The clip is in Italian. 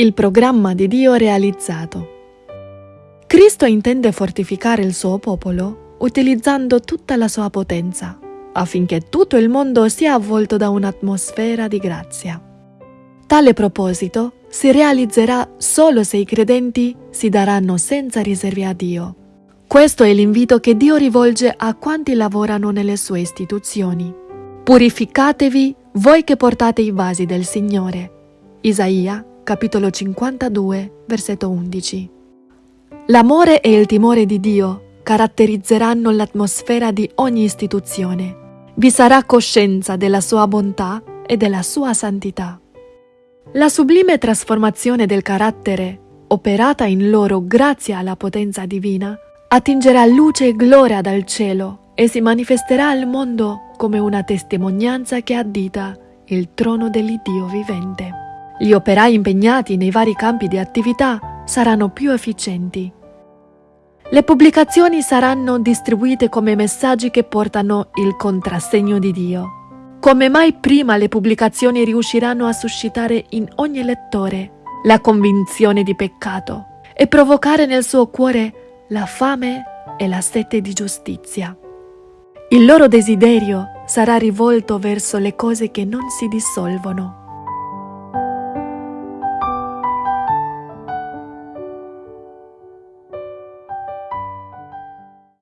Il programma di Dio realizzato. Cristo intende fortificare il suo popolo utilizzando tutta la sua potenza, affinché tutto il mondo sia avvolto da un'atmosfera di grazia. Tale proposito si realizzerà solo se i credenti si daranno senza riserve a Dio. Questo è l'invito che Dio rivolge a quanti lavorano nelle sue istituzioni. Purificatevi voi che portate i vasi del Signore. Isaia, capitolo 52, versetto 11. L'amore e il timore di Dio caratterizzeranno l'atmosfera di ogni istituzione. Vi sarà coscienza della sua bontà e della sua santità. La sublime trasformazione del carattere, operata in loro grazie alla potenza divina, attingerà luce e gloria dal cielo e si manifesterà al mondo come una testimonianza che addita il trono dell'Iddio vivente. Gli operai impegnati nei vari campi di attività saranno più efficienti. Le pubblicazioni saranno distribuite come messaggi che portano il contrassegno di Dio come mai prima le pubblicazioni riusciranno a suscitare in ogni lettore la convinzione di peccato e provocare nel suo cuore la fame e la sete di giustizia. Il loro desiderio sarà rivolto verso le cose che non si dissolvono.